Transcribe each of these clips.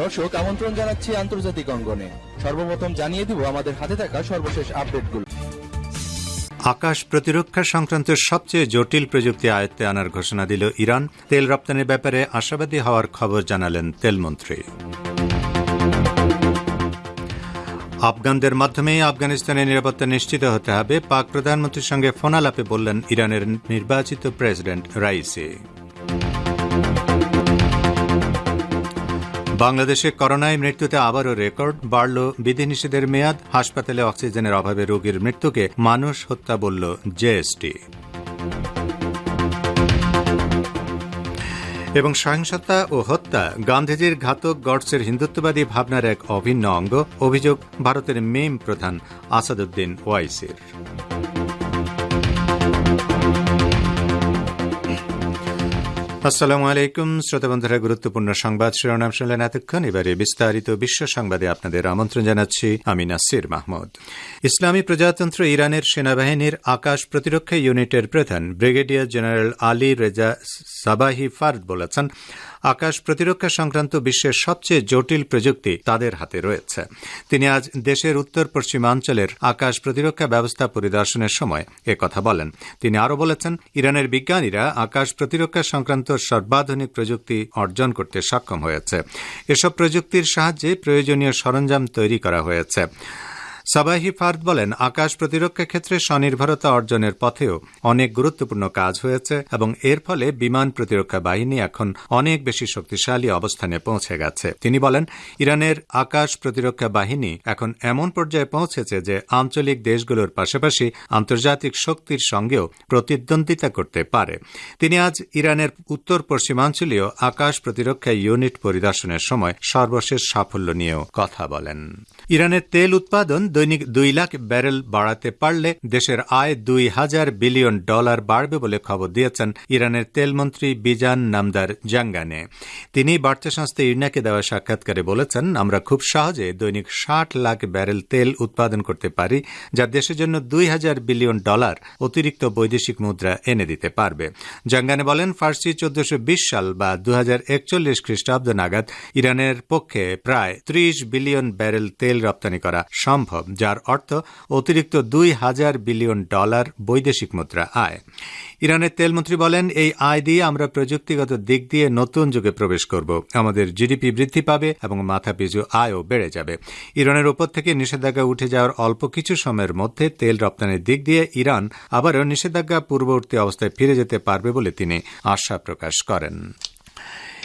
দর্শক, আমন্ত্রণ জানাচ্ছি আন্তর্জাতিক অঙ্গনে। সর্বপ্রথম জানিয়ে দিব আমাদের হাতে থাকা সর্বশেষ আপডেটগুলো। আকাশ প্রতিরক্ষা সংক্রান্ত সবচেয়ে জটিল প্রযুক্তি আয়ত্তে আনার ঘোষণা দিল ইরান। তেল রপ্তানির ব্যাপারে আশাবাদী হওয়ার খবর জানালেন তেলমন্ত্রী আফগানদের মাধ্যমেই আফগানিস্তানের নিরাপত্তা নিশ্চিত হতে হবে, পাক প্রধানমন্ত্রীর সঙ্গে ফোনালাপে বললেন ইরানের নির্বাচিত প্রেসিডেন্ট রাইসি। বাংলাদেশে করোনায় মৃত্যুতে আবারও রেকর্ড বাড়ল বিধিনিষেধের মেয়াদ। হাসপাতালে অক্সিজেনের অভাবে রোগীর মৃত্যুকে মানুষ হত্যা বলল জেএসটি। এবং সহিংসতা ও হত্যা গান্ধীজির ঘাতক গডসের হিন্দুত্ববাদী ভাবনার এক অভিন্ন অঙ্গ। অভিযোগ, ভারতের মেম প্রধান আসাদুদ্দিন ওয়াইসির। আসসালামু আলাইকুম, শ্রোতা বন্ধুরা, গুরুত্বপূর্ণ সংবাদ শিরোনাম শুনলেন এতক্ষণ। এবারে বিস্তারিত বিশ্ব সংবাদে আপনাদের আমন্ত্রণ জানাচ্ছি আমি নাসির মাহমুদ। ইসলামী প্রজাতন্ত্র ইরানের সেনাবাহিনীর আকাশ প্রতিরক্ষা ইউনিটের প্রধান brigadier general Ali Reza Sabahi Fard বলেছেন আকাশ প্রতিরক্ষা সংক্রান্ত বিশ্বের সবচেয়ে জটিল প্রযুক্তি তাদের হাতে রয়েছে। তিনি আজ দেশের উত্তর পশ্চিমাঞ্চলের আকাশ প্রতিরক্ষা ব্যবস্থা পরিদর্শনের সময় কথা বলেন। তিনি আরও বলেছেন, ইরানের বিজ্ঞানীরা আকাশ প্রতিরক্ষা সংক্রান্ত সর্বাধুনিক প্রযুক্তি অর্জন করতে সক্ষম হয়েছে। এসব প্রযুক্তির সাহায্যে প্রয়োজনীয় সরঞ্জাম তৈরি করা হয়েছে। সাবাহি ফার্দ বলেন, আকাশ প্রতিরক্ষা ক্ষেত্রে স্বনির্ভরতা অর্জনের পথেও অনেক গুরুত্বপূর্ণ কাজ হয়েছে এবং এর ফলে বিমান প্রতিরক্ষা বাহিনী এখন অনেক বেশি শক্তিশালী অবস্থানে পৌঁছে গেছে। তিনি বলেন, ইরানের আকাশ প্রতিরক্ষা বাহিনী এখন এমন পর্যায়ে পৌঁছেছে যে আঞ্চলিক দেশগুলোর পাশাপাশি আন্তর্জাতিক শক্তির সঙ্গেও প্রতিদ্বন্দ্বিতা করতে পারে। তিনি আজ ইরানের উত্তর পশ্চিমাঞ্চলীয় আকাশ প্রতিরক্ষা ইউনিট পরিদর্শনের সময় সর্বশেষ সাফল্য নিয়েও কথা বলেন। ইরানের তেল উৎপাদন দৈনিক দুই লাখ ব্যারেল বাড়াতে পারলে দেশের আয় দুই হাজার বিলিয়ন ডলার বাড়বে বলে খবর দিয়েছেন ইরানের তেলমন্ত্রী বিজান নামদার জাঙ্গানে। তিনি বার্তা সংস্থা ইরনাকে দেওয়া সাক্ষাৎকারে বলেছেন, আমরা খুব সহজে দৈনিক ষাট লাখ ব্যারেল তেল উৎপাদন করতে পারি, যা দেশের জন্য দুই হাজার বিলিয়ন ডলার অতিরিক্ত বৈদেশিক মুদ্রা এনে দিতে পারবে। জাঙ্গানে বলেন, ফার্সি চোদ্দশো সাল বা দু হাজার একচল্লিশ খ্রিস্টাব্দ নাগাদ ইরানের পক্ষে প্রায় ত্রিশ বিলিয়ন ব্যারেল তেল রপ্তানি করা সম্ভব। যার অর্থ অতিরিক্ত দুই হাজার বিলিয়ন ডলার বৈদেশিক মুদ্রা আয়। ইরানের তেলমন্ত্রী বলেন, এই আয় দিয়ে আমরা প্রযুক্তিগত দিক দিয়ে নতুন যুগে প্রবেশ করব। আমাদের জিডিপি বৃদ্ধি পাবে এবং মাথাপিছু আয়ও বেড়ে যাবে। ইরানের ওপর থেকে নিষেধাজ্ঞা উঠে যাওয়ার অল্প কিছু সময়ের মধ্যে তেল রপ্তানির দিক দিয়ে ইরান আবারও নিষেধাজ্ঞা পূর্ববর্তী অবস্থায় ফিরে যেতে পারবে বলে তিনি আশা প্রকাশ করেন।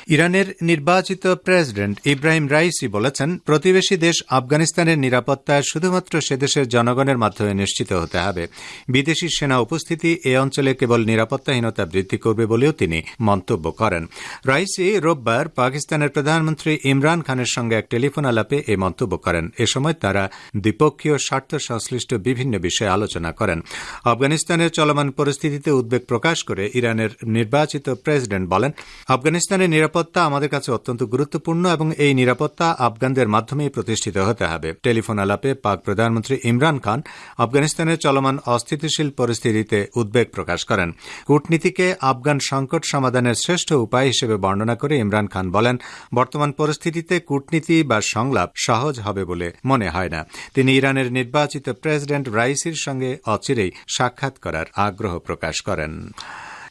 ইরানের নির্বাচিত প্রেসিডেন্ট ইব্রাহিম রাইসি বলেছেন, প্রতিবেশী দেশ আফগানিস্তানের নিরাপত্তা শুধুমাত্র সে দেশের জনগণের মাধ্যমে নিশ্চিত হতে হবে। বিদেশি সেনা উপস্থিতি এ অঞ্চলে কেবল নিরাপত্তাহীনতা বৃদ্ধি করবে বলেও তিনি মন্তব্য করেন। রাইসি রোববার পাকিস্তানের প্রধানমন্ত্রী ইমরান খানের সঙ্গে এক টেলিফোন আলাপে এই মন্তব্য করেন। এ সময় তারা দ্বিপক্ষীয় স্বার্থ সংশ্লিষ্ট বিভিন্ন বিষয়ে আলোচনা করেন। আফগানিস্তানের চলমান পরিস্থিতিতে উদ্বেগ প্রকাশ করে ইরানের নির্বাচিত প্রেসিডেন্ট বলেন, আফগানিস্তানের নিরাপত্তা আমাদের কাছে অত্যন্ত গুরুত্বপূর্ণ এবং এই নিরাপত্তা আফগানদের মাধ্যমেই প্রতিষ্ঠিত হতে হবে। টেলিফোন আলাপে পাক প্রধানমন্ত্রী ইমরান খান আফগানিস্তানের চলমান অস্থিতিশীল পরিস্থিতিতে উদ্বেগ প্রকাশ করেন। কূটনীতিকে আফগান সংকট সমাধানের শ্রেষ্ঠ উপায় হিসেবে বর্ণনা করে ইমরান খান বলেন, বর্তমান পরিস্থিতিতে কূটনীতি বা সংলাপ সহজ হবে বলে মনে হয় না। তিনি ইরানের নির্বাচিত প্রেসিডেন্ট রাইসির সঙ্গে অচিরেই সাক্ষাৎ করার আগ্রহ প্রকাশ করেন।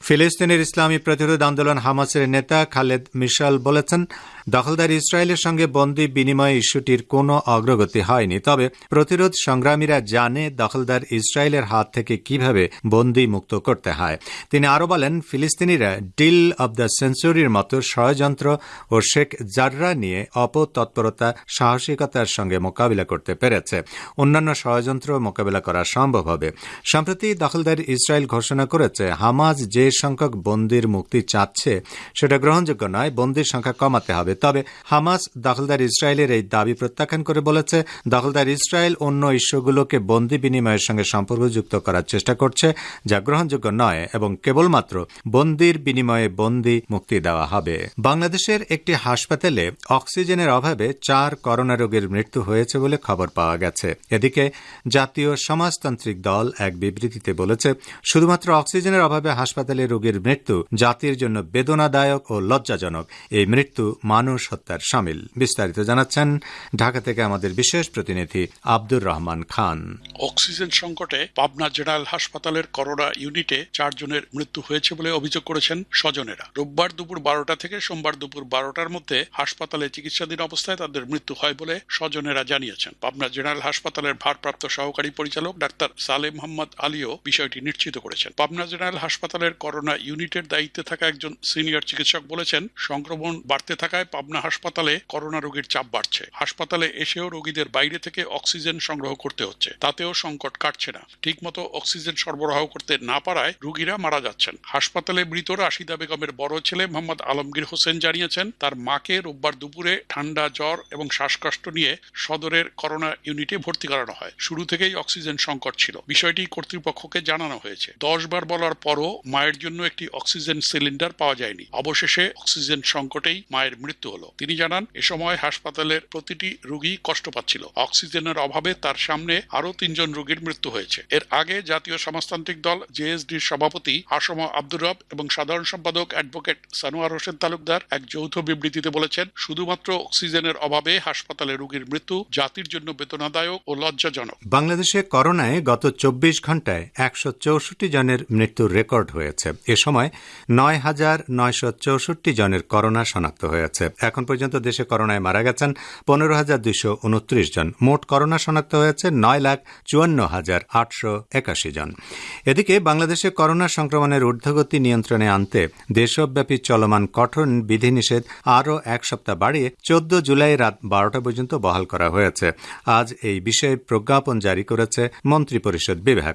ফিলিস্তিনের ইসলামী প্রতিরোধ আন্দোলন হামাসের নেতা খালেদ মিশাল বলেছেন দখলদার ইসরায়েলের সঙ্গে বন্দি বিনিময় ইস্যুটির কোনো অগ্রগতি হয়নি। তবে প্রতিরোধ সংগ্রামীরা জানে দখলদার ইসরায়েলের হাত থেকে কীভাবে বন্দি মুক্ত করতে হয়। তিনি আরও বলেন, ফিলিস্তিনিরা ডিল অব দ্য সেঞ্চুরির মতো ষড়যন্ত্র ও শেখ জাররা নিয়ে অপতৎপরতা, সাহসিকতার সঙ্গে মোকাবিলা করতে পেরেছে। অন্যান্য ষড়যন্ত্র মোকাবিলা করা সম্ভব হবে। সম্প্রতি দখলদার ইসরায়েল ঘোষণা করেছে হামাজ যে সংখ্যক বন্দির মুক্তি চাচ্ছে সেটা গ্রহণযোগ্য নয়, বন্দির সংখ্যা কমাতে হবে। তবে হামাস দখলদার ইসরায়েলের এই দাবি প্রত্যাখ্যান করে বলেছে, দখলদার ইসরায়েল অন্য ইস্যুগুলোকে বন্দি বিনিময়ের সঙ্গে সম্পর্কযুক্ত করার চেষ্টা করছে, যা গ্রহণযোগ্য নয় এবং কেবলমাত্র বন্দির বিনিময়ে বন্দি মুক্তি দেওয়া হবে। বাংলাদেশের একটি হাসপাতালে অক্সিজেনের অভাবে চার করোনা রোগীর মৃত্যু হয়েছে বলে খবর পাওয়া গেছে। এদিকে জাতীয় সমাজতান্ত্রিক দল এক বিবৃতিতে বলেছে, শুধুমাত্র অক্সিজেনের অভাবে হাসপাতালে রোগীর মৃত্যু জাতির জন্য বেদনাদায়ক ও লজ্জাজনক। এই মৃত্যু মানুষ হত্যার সামিল। বিস্তারিত জানাচ্ছেন ঢাকা থেকে আমাদের বিশেষ প্রতিনিধি আব্দুর রহমান খান। অক্সিজেন সংকটে পাবনা জেনারেল হাসপাতালের করোনা ইউনিটে চারজনের মৃত্যু হয়েছে বলে অভিযোগ করেছেন স্বজনেরা। রোববার দুপুর বারোটা থেকে সোমবার দুপুর বারোটার মধ্যে হাসপাতালে চিকিৎসাধীন অবস্থায় তাদের মৃত্যু হয় বলে স্বজনেরা জানিয়েছেন। পাবনা জেনারেল হাসপাতালের ভারপ্রাপ্ত সহকারী পরিচালক ডাক্তার সালেম মোহাম্মদ আলীও বিষয়টি নিশ্চিত করেছেন। পাবনা জেনারেল হাসপাতালের করোনা ইউনিটের দায়িত্বে থাকা একজন সিনিয়র চিকিৎসক বলেছেন, সংক্রমণ বাড়তে থাকায় পাবনা হাসপাতালে করোনা রোগীর চাপ বাড়ছে। হাসপাতালে এসেও রোগীদের বাইরে থেকে অক্সিজেন সংগ্রহ করতে হচ্ছে। তাতেও সংকট কাটছে না। ঠিকমতো অক্সিজেন সরবরাহ করতে না পারায় রোগীরা মারা যাচ্ছেন। হাসপাতালে মৃত রাশিদা বেগমের বড় ছেলে মোহাম্মদ আলমগীর হোসেন জানিয়েছেন, তার মাকে রোববার দুপুরে ঠান্ডা জ্বর এবং শ্বাসকষ্ট নিয়ে সদরের করোনা ইউনিটে ভর্তি করানো হয়। শুরু থেকেই অক্সিজেন সংকট ছিল। বিষয়টি কর্তৃপক্ষকে জানানো হয়েছে। দশ বার বলার পরও মায়ের জন্য একটি অক্সিজেন সিলিন্ডার পাওয়া যায়নি। অবশেষে অক্সিজেন সংকটেই মায়ের মৃত্যু হলো। তিনি জানান, এ সময় হাসপাতালের প্রতিটি রোগী কষ্ট পাচ্ছিল। অক্সিজেনের অভাবে তার সামনে আরও তিনজন রোগীর মৃত্যু হয়েছে। এর আগে জাতীয় সমাজতান্ত্রিক দল জেএসডির সভাপতি আসম আব্দুর রব এবং সাধারণ সম্পাদক অ্যাডভোকেট সানোয়ার হোসেন তালুকদার এক যৌথ বিবৃতিতে বলেছেন, শুধুমাত্র অক্সিজেনের অভাবে হাসপাতালে রোগীর মৃত্যু জাতির জন্য বেদনাদায়ক ও লজ্জাজনক। বাংলাদেশে করোনায় গত চব্বিশ ঘন্টায় একশো চৌষট্টি জনের মৃত্যুর রেকর্ড হয়েছে। এ সময় নয় হাজার নয়শো চৌষট্টি জনের করোনা শনাক্ত হয়েছে। এখন পর্যন্ত দেশে করোনায় মারা গেছেন পনেরো হাজার উনত্রিশ জন। মোট করোনা শনাক্ত হয়েছে নয় লাখ চুয়ান্ন হাজার আটশো একাশি জন। এদিকে বাংলাদেশে করোনা সংক্রমণের ঊর্ধ্বগতি নিয়ন্ত্রণে আনতে দেশব্যাপী চলমান কঠোর বিধিনিষেধ আরও এক সপ্তাহ বাড়িয়ে চোদ্দ জুলাই রাত বারোটা পর্যন্ত বহাল করা হয়েছে। আজ এই বিষয়ে প্রজ্ঞাপন জারি করেছে মন্ত্রিপরিষদ বিভাগ।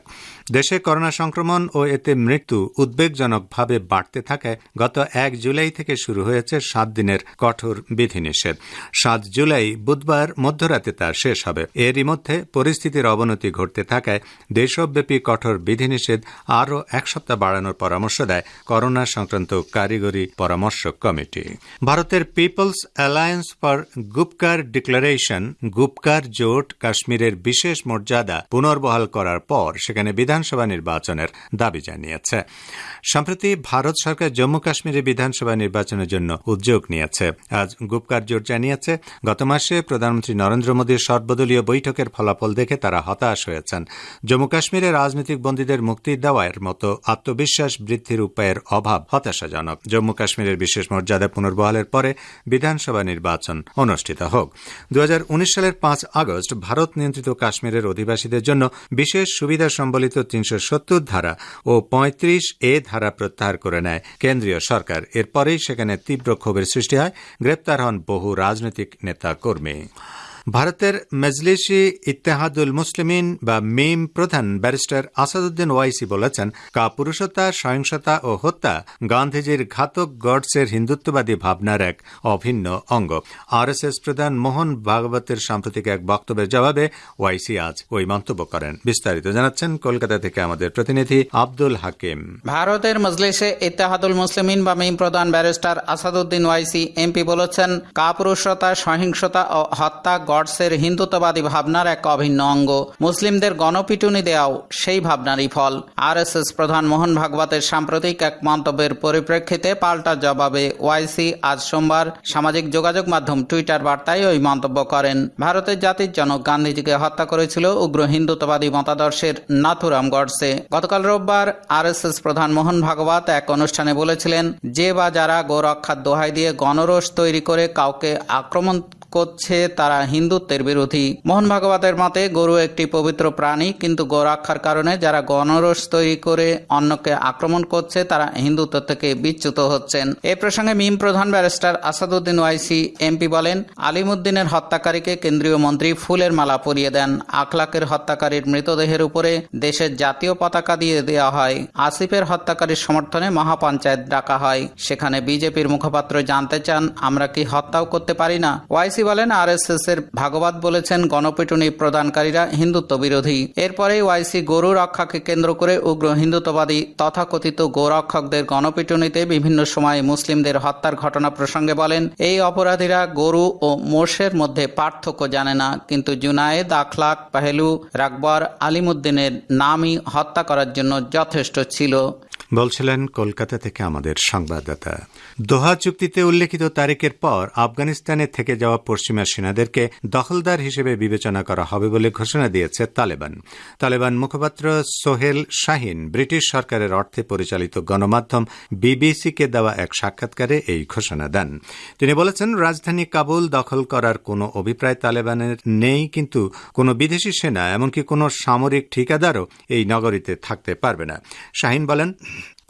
দেশে করোনা সংক্রমণ ও এতে মৃত্যু উদ্বেগজনকভাবে বাড়তে থাকায় গত এক জুলাই থেকে শুরু হয়েছে সাত দিনের কঠোর বিধিনিষেধ। সাত জুলাই, বুধবার মধ্যরাতে তা শেষ হবে। এরই মধ্যে পরিস্থিতির অবনতি ঘটতে থাকায় দেশব্যাপী কঠোর বিধিনিষেধ আরও এক সপ্তাহ বাড়ানোর পরামর্শ দেয় করোনা সংক্রান্ত কারিগরি পরামর্শ কমিটি। ভারতের people's alliance for Gupkar declaration, Gupkar জোট, কাশ্মীরের বিশেষ মর্যাদা পুনর্বহাল করার পর সেখানে বিধানসভা নির্বাচনের দাবি জানিয়েছে। সম্প্রতি ভারত সরকার জম্মু কাশ্মীরে বিধানসভা নির্বাচনের জন্য উদ্যোগ নিয়েছে। আজ গুপকার জোট জানিয়েছে, গত মাসে প্রধানমন্ত্রী নরেন্দ্র মোদীর সর্বদলীয় বৈঠকের ফলাফল দেখে তারা হতাশ হয়েছেন। জম্মু কাশ্মীরে রাজনৈতিক বন্দীদের মুক্তি দেওয়ার মতো আত্মবিশ্বাস বৃদ্ধির উপায়ের অভাব হতাশাজনক। জম্মু কাশ্মীরের বিশেষ মর্যাদা পুনর্বহালের পরে বিধানসভা নির্বাচন অনুষ্ঠিত হোক। দু হাজার উনিশ সালের পাঁচ আগস্ট ভারত নিয়ন্ত্রিত কাশ্মীরের অধিবাসীদের জন্য বিশেষ সুবিধা সম্বলিত তিনশো সত্তর ধারা ও পঁয়ত্রিশ এ ধারা প্রত্যাহার করে নেয় কেন্দ্রীয় সরকার। এরপরেই সেখানে তীব্র ক্ষোভের সৃষ্টি হয় গ্রেপ্তার হন বহু রাজনৈতিক নেতা কর্মী ভারতের মজলিসি ইত্তেহাদুল মুসলিমিন বা মিম প্রধান ব্যারিস্টার আসাদুদ্দিন ওয়াইসি বলেছেন, কাপুরুষতা, সহিংসতা ও হত্যা গান্ধীজির ঘাতক গডসের হিন্দুত্ববাদী ভাবনার এক অভিন্ন অঙ্গ। আরএসএস প্রধান মোহন ভাগবতের সাম্প্রতিক এক বক্তব্যের জবাবে ওয়াইসি আজ ওই মন্তব্য করেন। বিস্তারিত জানাচ্ছেন কলকাতা থেকে আমাদের প্রতিনিধি আব্দুল হাকিম। ভারতের মজলিসে ইত্তেহাদুল মুসলিমিন বা মিম প্রধান ব্যারিস্টার আসাদুদ্দিন ওয়াইসি এমপি বলেছেন, কাপুরুষতা, সহিংসতা ও হত্যা গডসের হিন্দুত্ববাদী ভাবনার এক অভিন্ন অঙ্গ। মুসলিমদের গণপিটুনি দেওয়াও সেই ভাবনারই ফল। আরএসএস প্রধান মোহন ভাগবতের সাম্প্রতিক এক মন্তব্যের পরিপ্রেক্ষিতে পাল্টা জবাবে ওয়াইসি আজ সোমবার সামাজিক যোগাযোগ মাধ্যম টুইটার বার্তায় ওই মন্তব্য করেন। ভারতের জাতির জনক গান্ধীজিকে হত্যা করেছিল উগ্র হিন্দুত্ববাদী মতাদর্শের নাথুরাম গডসে। গতকাল রোববার আরএসএস প্রধান মোহন ভাগবত এক অনুষ্ঠানে বলেছিলেন, যে বা যারা গোরক্ষার দোহাই দিয়ে গণরোষ তৈরি করে কাউকে আক্রমণ করছে তারা হিন্দুত্বের বিরোধী। মোহন ভাগবতের মতে, গরু একটি পবিত্র প্রাণী, কিন্তু গোরক্ষার কারণে যারা গণরস তৈরি করে অন্যকে আক্রমণ করছে, তারা হিন্দুত্ব থেকে বিচ্যুত হচ্ছেন। এ প্রসঙ্গে মিম প্রধান ব্যারিস্টার আসাদুদ্দিন ওয়াইসি, এমপি বলেন, আলিমুদ্দিনের হত্যাকারীকে কেন্দ্রীয় মন্ত্রী ফুলের মালা পরিয়ে দেন। আখলাকের হত্যাকারীর মৃতদেহের উপরে দেশের জাতীয় পতাকা দিয়ে দেওয়া হয়। আসিফের হত্যাকারীর সমর্থনে মহাপঞ্চায়েত ডাকা হয়। সেখানে বিজেপির মুখপাত্র জানতে চান, আমরা কি হত্যাও করতে পারি না? ওয়াইসি বলেন আরএসএস এর ভাগবত বলেছেন, গণপিটুনি প্রদানকারীরা হিন্দুত্ব বিরোধী এরপরে ওয়াইসি গরু রক্ষাকে কেন্দ্র করে উগ্র হিন্দুত্ববাদী তথাকথিত গোরক্ষকদের গণপিটুনিতে বিভিন্ন সময় মুসলিমদের হত্যার ঘটনা প্রসঙ্গে বলেন, এই অপরাধীরা গরু ও মোষের মধ্যে পার্থক্য জানে না, কিন্তু জুনায়েদ, আখলাক, পাহেলু, রাকবর, আলিমুদ্দিনের নামই হত্যা করার জন্য যথেষ্ট ছিল। বলছিলেন, কলকাতা থেকে আমাদের সংবাদদাতা। দোহা চুক্তিতে উল্লেখিত তারিখের পর আফগানিস্তানে থেকে যাওয়া পশ্চিমা সেনাদেরকে দখলদার হিসেবে বিবেচনা করা হবে বলে ঘোষণা দিয়েছে তালেবান। তালেবান মুখপাত্র সোহেল শাহিন ব্রিটিশ সরকারের অর্থে পরিচালিত গণমাধ্যম বিবিসিকে দেওয়া এক সাক্ষাৎকারে এই ঘোষণা দেন। তিনি বলেছেন, রাজধানী কাবুল দখল করার কোনো অভিপ্রায় তালেবানের নেই, কিন্তু কোনো বিদেশি সেনা, এমনকি কোনো সামরিক ঠিকাদারও এই নগরীতে থাকতে পারবে না। শাহিন বলেন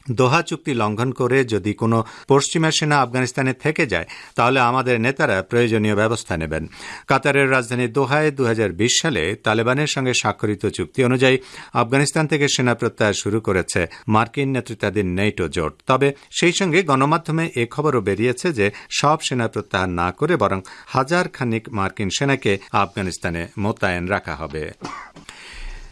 দোহা চুক্তি লঙ্ঘন করে যদি কোনো পশ্চিমা সেনা আফগানিস্তানে থেকে যায়, তাহলে আমাদের নেতারা প্রয়োজনীয় ব্যবস্থা নেবেন। কাতারের রাজধানী দোহায় দু হাজার বিশ সালে তালেবানের সঙ্গে স্বাক্ষরিত চুক্তি অনুযায়ী আফগানিস্তান থেকে সেনা প্রত্যাহার শুরু করেছে মার্কিন নেতৃত্বাধীন নেটো জোট। তবে সেই সঙ্গে গণমাধ্যমে এ খবরও বেরিয়েছে যে সব সেনা প্রত্যাহার না করে বরং হাজার খানিক মার্কিন সেনাকে আফগানিস্তানে মোতায়েন রাখা হবে।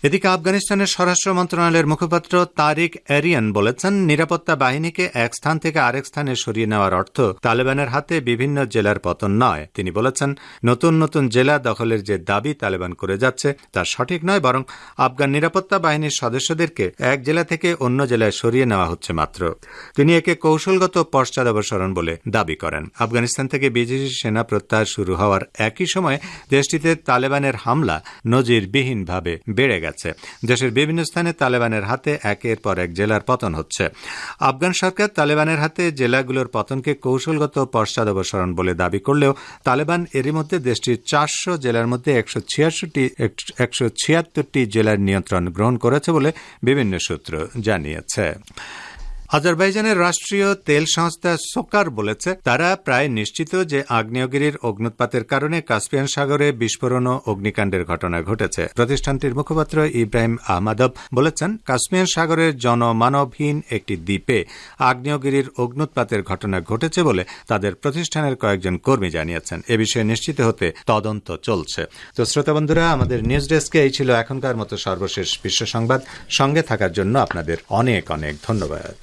এদিকে আফগানিস্তানের স্বরাষ্ট্র মন্ত্রণালয়ের মুখপাত্র তারিক এরিয়ান বলেছেন, নিরাপত্তা বাহিনীকে এক স্থান থেকে আরেক স্থানে সরিয়ে নেওয়ার অর্থ তালেবানের হাতে বিভিন্ন জেলার পতন নয়। তিনি বলেছেন, নতুন নতুন জেলা দখলের যে দাবি তালেবান করে যাচ্ছে তা সঠিক নয়, বরং আফগান নিরাপত্তা বাহিনীর সদস্যদেরকে এক জেলা থেকে অন্য জেলায় সরিয়ে নেওয়া হচ্ছে মাত্র। তিনি একে কৌশলগত পশ্চাদপসরণ বলে দাবি করেন। আফগানিস্তান থেকে বিদেশি সেনা প্রত্যাহার শুরু হওয়ার একই সময়ে দেশটিতে তালেবানের হামলা নজিরবিহীনভাবে বেড়ে গেছে। গেছে। দেশের বিভিন্ন স্থানে তালেবানের হাতে একের পর এক জেলার পতন হচ্ছে। আফগান সরকার তালেবানের হাতে জেলাগুলোর পতনকে কৌশলগত পশ্চাদপসরণ বলে দাবি করলেও তালেবান এরই মধ্যে দেশটির চারশো জেলার মধ্যে একশো একশো ছিয়াত্তরটি জেলার নিয়ন্ত্রণ গ্রহণ করেছে বলে বিভিন্ন সূত্র জানিয়েছে। আজারবাইজানের রাষ্ট্রীয় তেল সংস্থা সোকার বলেছে, তারা প্রায় নিশ্চিত যে আগ্নেয়গিরির অগ্নুৎপাতের কারণে কাস্পিয়ান সাগরে বিস্ফোরণ ও অগ্নিকাণ্ডের ঘটনা ঘটেছে। প্রতিষ্ঠানটির মুখপাত্র ইব্রাহিম আহমাদব বলেছেন কাশ্মীর সাগরের জনমানবহীন একটি দ্বীপে আগ্নেয়গিরির অগ্নুৎপাতের ঘটনা ঘটেছে বলে তাদের প্রতিষ্ঠানের কয়েকজন কর্মী জানিয়েছেন। এ বিষয়ে নিশ্চিত হতে তদন্ত চলছে। তো শ্রোতা বন্ধুরা, আমাদের নিউজ ডেস্কে এই ছিল এখনকার মতো সর্বশেষ বিশ্ব সংবাদ। সঙ্গে থাকার জন্য আপনাদের অনেক অনেক ধন্যবাদ।